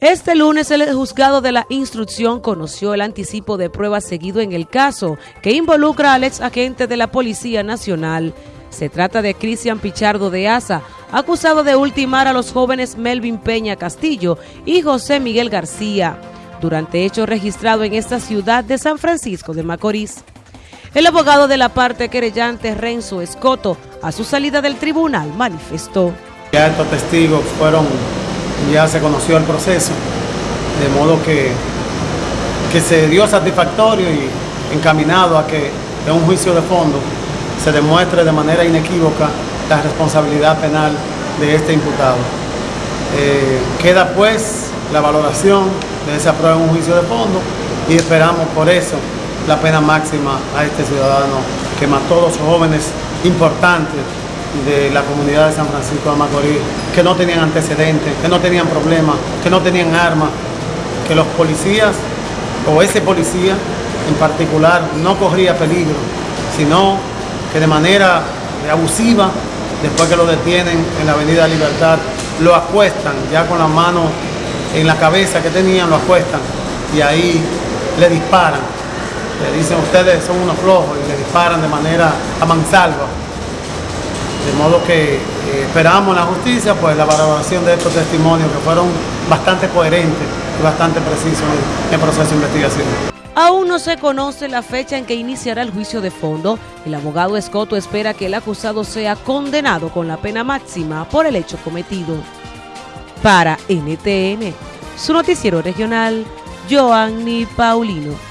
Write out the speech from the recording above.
Este lunes el juzgado de la instrucción conoció el anticipo de pruebas seguido en el caso que involucra al ex agente de la Policía Nacional. Se trata de Cristian Pichardo de Asa, acusado de ultimar a los jóvenes Melvin Peña Castillo y José Miguel García, durante hecho registrado en esta ciudad de San Francisco de Macorís. El abogado de la parte querellante Renzo Escoto, a su salida del tribunal, manifestó. Ya estos testigos fueron ya se conoció el proceso, de modo que, que se dio satisfactorio y encaminado a que en un juicio de fondo se demuestre de manera inequívoca la responsabilidad penal de este imputado. Eh, queda pues la valoración de esa prueba en un juicio de fondo y esperamos por eso la pena máxima a este ciudadano que mató a dos jóvenes importantes de la comunidad de San Francisco de Macorís, que no tenían antecedentes, que no tenían problemas, que no tenían armas, que los policías o ese policía en particular no corría peligro, sino que de manera abusiva, después que lo detienen en la Avenida Libertad, lo acuestan ya con la mano en la cabeza que tenían, lo acuestan y ahí le disparan. Le dicen ustedes son unos flojos y le disparan de manera a mansalva. De modo que eh, esperamos la justicia, pues la valoración de estos testimonios que fueron bastante coherentes y bastante precisos en el proceso de investigación. Aún no se conoce la fecha en que iniciará el juicio de fondo. El abogado Escoto espera que el acusado sea condenado con la pena máxima por el hecho cometido. Para NTN, su noticiero regional, Joanny Paulino.